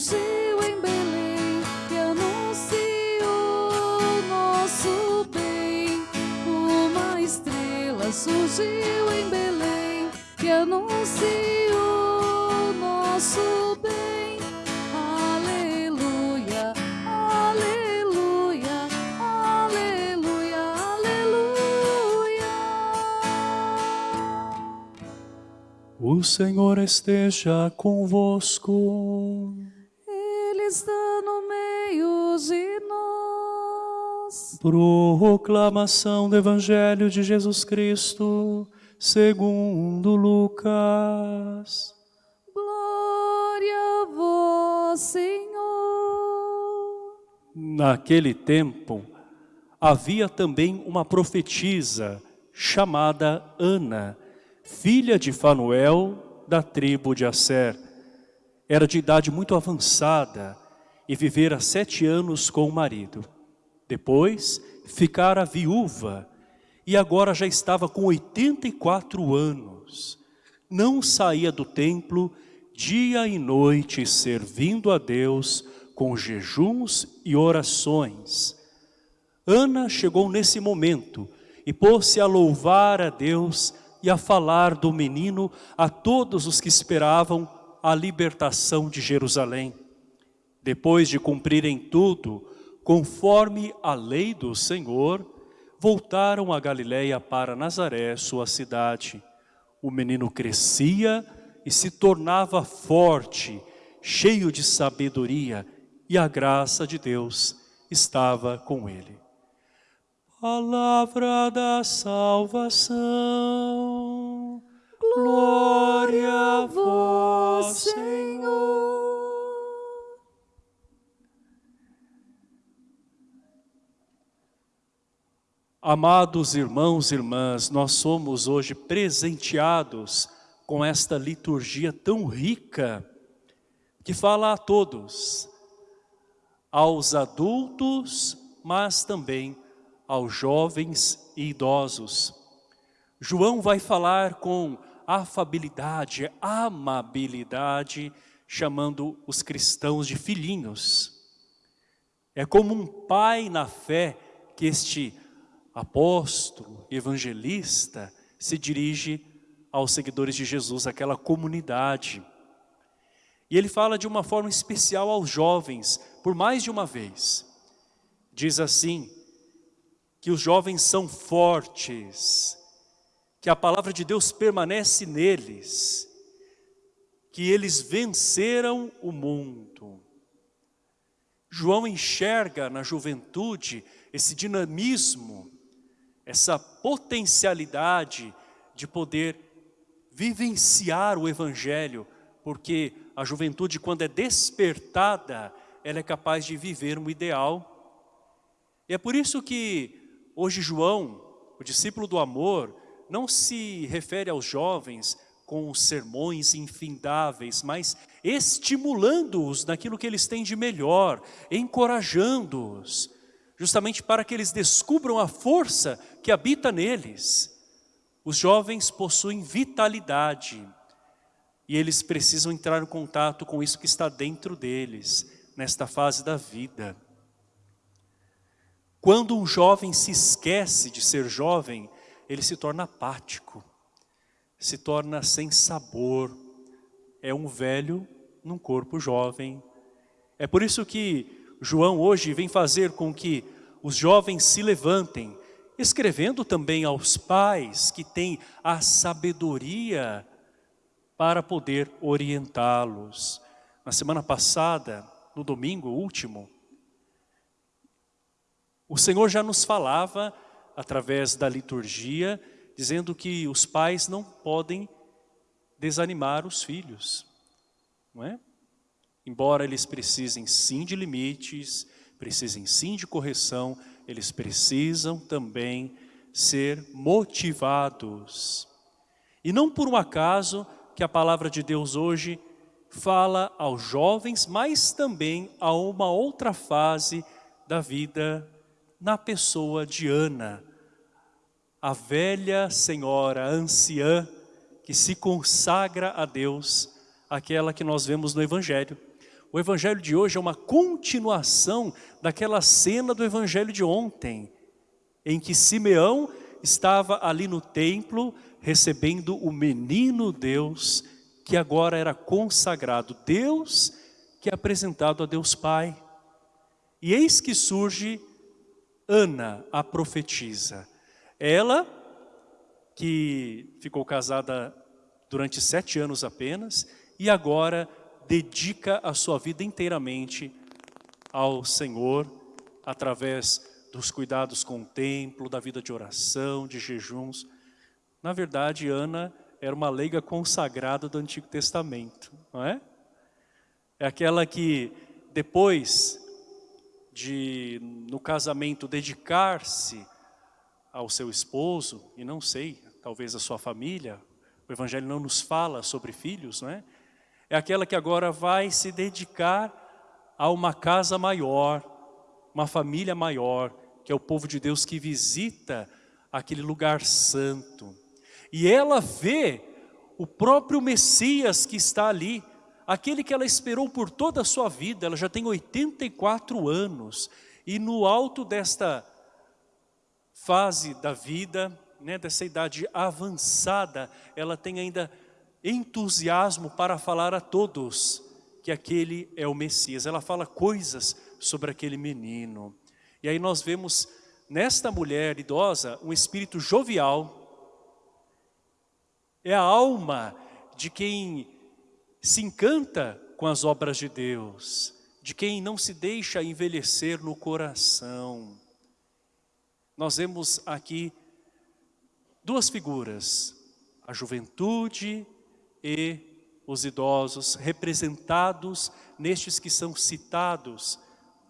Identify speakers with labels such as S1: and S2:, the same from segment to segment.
S1: surgiu em Belém e anunciou nosso bem. Uma estrela surgiu em Belém e anunciou nosso bem. Aleluia, aleluia, aleluia, aleluia.
S2: O Senhor esteja convosco. Proclamação do Evangelho de Jesus Cristo, segundo Lucas.
S1: Glória a vós, Senhor.
S2: Naquele tempo, havia também uma profetisa chamada Ana, filha de Fanuel, da tribo de Asser. Era de idade muito avançada e vivera sete anos com o marido. Depois, ficara viúva e agora já estava com 84 anos. Não saía do templo dia e noite servindo a Deus com jejuns e orações. Ana chegou nesse momento e pôs-se a louvar a Deus e a falar do menino a todos os que esperavam a libertação de Jerusalém. Depois de cumprirem tudo, conforme a lei do Senhor, voltaram a Galiléia para Nazaré, sua cidade. O menino crescia e se tornava forte, cheio de sabedoria, e a graça de Deus estava com ele. Palavra da salvação, glória a vós, Senhor. Amados irmãos e irmãs, nós somos hoje presenteados com esta liturgia tão rica, que fala a todos, aos adultos, mas também aos jovens e idosos. João vai falar com afabilidade, amabilidade, chamando os cristãos de filhinhos. É como um pai na fé que este apóstolo, evangelista, se dirige aos seguidores de Jesus, aquela comunidade. E ele fala de uma forma especial aos jovens, por mais de uma vez. Diz assim, que os jovens são fortes, que a palavra de Deus permanece neles, que eles venceram o mundo. João enxerga na juventude esse dinamismo, essa potencialidade de poder vivenciar o Evangelho, porque a juventude quando é despertada, ela é capaz de viver um ideal. E é por isso que hoje João, o discípulo do amor, não se refere aos jovens com sermões infindáveis, mas estimulando-os naquilo que eles têm de melhor, encorajando-os, justamente para que eles descubram a força que habita neles. Os jovens possuem vitalidade e eles precisam entrar em contato com isso que está dentro deles, nesta fase da vida. Quando um jovem se esquece de ser jovem, ele se torna apático, se torna sem sabor, é um velho num corpo jovem. É por isso que João hoje vem fazer com que os jovens se levantem, escrevendo também aos pais que têm a sabedoria para poder orientá-los. Na semana passada, no domingo último, o Senhor já nos falava, através da liturgia, dizendo que os pais não podem desanimar os filhos, não é? Embora eles precisem sim de limites, precisem sim de correção, eles precisam também ser motivados. E não por um acaso que a palavra de Deus hoje fala aos jovens, mas também a uma outra fase da vida na pessoa de Ana, a velha senhora anciã que se consagra a Deus, aquela que nós vemos no Evangelho. O evangelho de hoje é uma continuação daquela cena do evangelho de ontem, em que Simeão estava ali no templo recebendo o menino Deus, que agora era consagrado. Deus que é apresentado a Deus Pai. E eis que surge Ana, a profetisa. Ela, que ficou casada durante sete anos apenas, e agora dedica a sua vida inteiramente ao Senhor, através dos cuidados com o templo, da vida de oração, de jejuns. Na verdade, Ana era uma leiga consagrada do Antigo Testamento, não é? É aquela que depois de, no casamento, dedicar-se ao seu esposo, e não sei, talvez a sua família, o Evangelho não nos fala sobre filhos, não é? É aquela que agora vai se dedicar a uma casa maior, uma família maior, que é o povo de Deus que visita aquele lugar santo. E ela vê o próprio Messias que está ali, aquele que ela esperou por toda a sua vida, ela já tem 84 anos, e no alto desta fase da vida, né, dessa idade avançada, ela tem ainda entusiasmo para falar a todos que aquele é o Messias. Ela fala coisas sobre aquele menino. E aí nós vemos nesta mulher idosa um espírito jovial. É a alma de quem se encanta com as obras de Deus, de quem não se deixa envelhecer no coração. Nós vemos aqui duas figuras, a juventude e os idosos, representados nestes que são citados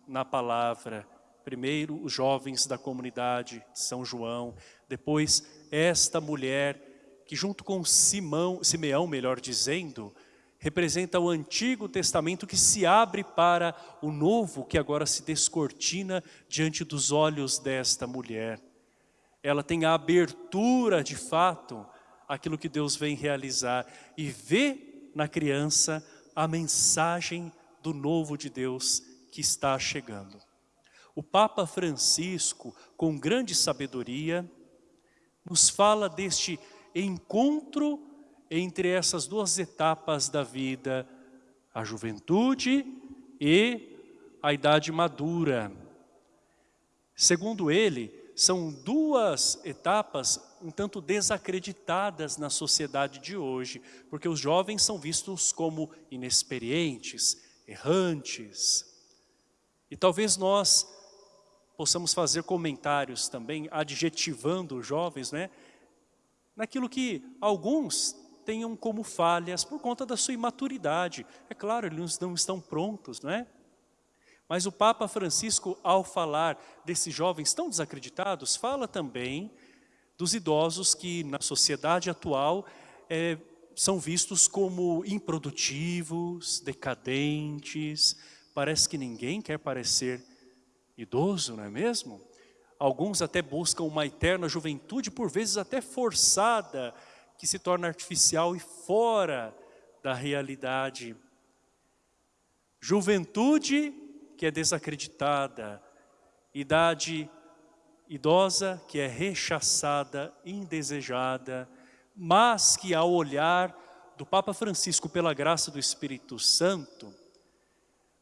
S2: na palavra. Primeiro, os jovens da comunidade de São João, depois esta mulher que junto com Simão, Simeão, melhor dizendo, representa o Antigo Testamento que se abre para o Novo, que agora se descortina diante dos olhos desta mulher. Ela tem a abertura de fato aquilo que Deus vem realizar e vê na criança a mensagem do novo de Deus que está chegando. O Papa Francisco, com grande sabedoria, nos fala deste encontro entre essas duas etapas da vida, a juventude e a idade madura. Segundo ele, são duas etapas um tanto desacreditadas na sociedade de hoje, porque os jovens são vistos como inexperientes, errantes. E talvez nós possamos fazer comentários também, adjetivando os jovens, né? naquilo que alguns tenham como falhas por conta da sua imaturidade. É claro, eles não estão prontos, não é? Mas o Papa Francisco, ao falar desses jovens tão desacreditados, fala também dos idosos que na sociedade atual é, são vistos como improdutivos, decadentes, parece que ninguém quer parecer idoso, não é mesmo? Alguns até buscam uma eterna juventude, por vezes até forçada, que se torna artificial e fora da realidade. Juventude que é desacreditada, idade idosa que é rechaçada, indesejada, mas que ao olhar do Papa Francisco pela graça do Espírito Santo,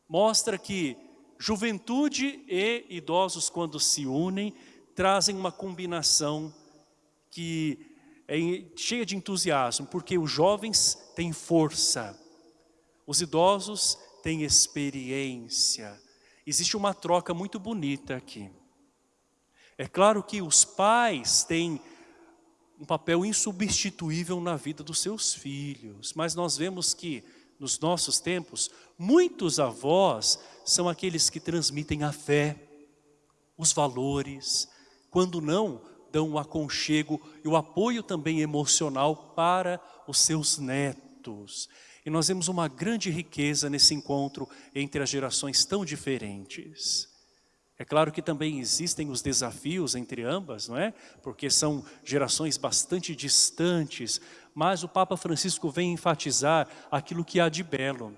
S2: mostra que juventude e idosos quando se unem, trazem uma combinação que é cheia de entusiasmo, porque os jovens têm força, os idosos têm experiência, existe uma troca muito bonita aqui. É claro que os pais têm um papel insubstituível na vida dos seus filhos, mas nós vemos que nos nossos tempos, muitos avós são aqueles que transmitem a fé, os valores, quando não, dão o aconchego e o apoio também emocional para os seus netos. E nós vemos uma grande riqueza nesse encontro entre as gerações tão diferentes. É claro que também existem os desafios entre ambas, não é? Porque são gerações bastante distantes, mas o Papa Francisco vem enfatizar aquilo que há de belo.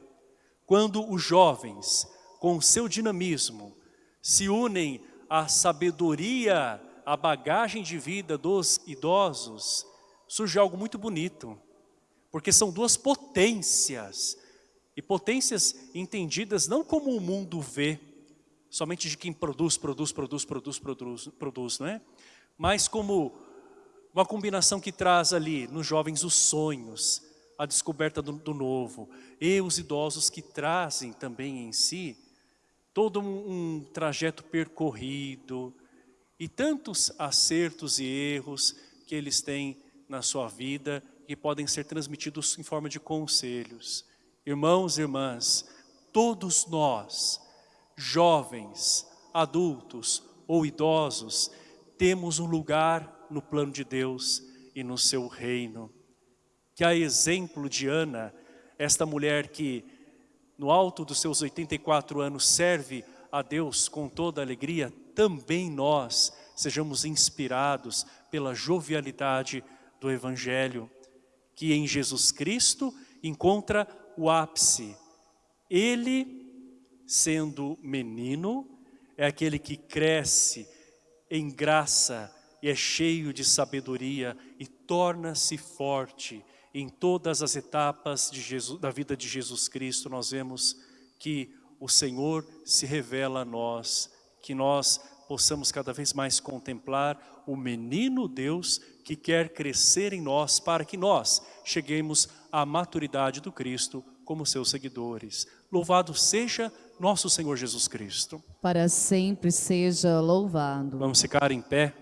S2: quando os jovens, com o seu dinamismo, se unem à sabedoria, à bagagem de vida dos idosos, surge algo muito bonito. Porque são duas potências. E potências entendidas não como o mundo vê, somente de quem produz, produz, produz, produz, produz, produz, não é? Mas como uma combinação que traz ali nos jovens os sonhos, a descoberta do, do novo, e os idosos que trazem também em si todo um, um trajeto percorrido e tantos acertos e erros que eles têm na sua vida que podem ser transmitidos em forma de conselhos. Irmãos e irmãs, todos nós, jovens, adultos ou idosos, temos um lugar no plano de Deus e no seu reino. Que a exemplo de Ana, esta mulher que no alto dos seus 84 anos serve a Deus com toda alegria, também nós sejamos inspirados pela jovialidade do Evangelho que em Jesus Cristo encontra o ápice. Ele, sendo menino, é aquele que cresce em graça e é cheio de sabedoria e torna-se forte em todas as etapas Jesus, da vida de Jesus Cristo. Nós vemos que o Senhor se revela a nós, que nós possamos cada vez mais contemplar o menino Deus que quer crescer em nós para que nós cheguemos à maturidade do Cristo como seus seguidores. Louvado seja nosso Senhor Jesus Cristo.
S1: Para sempre seja louvado.
S2: Vamos ficar em pé.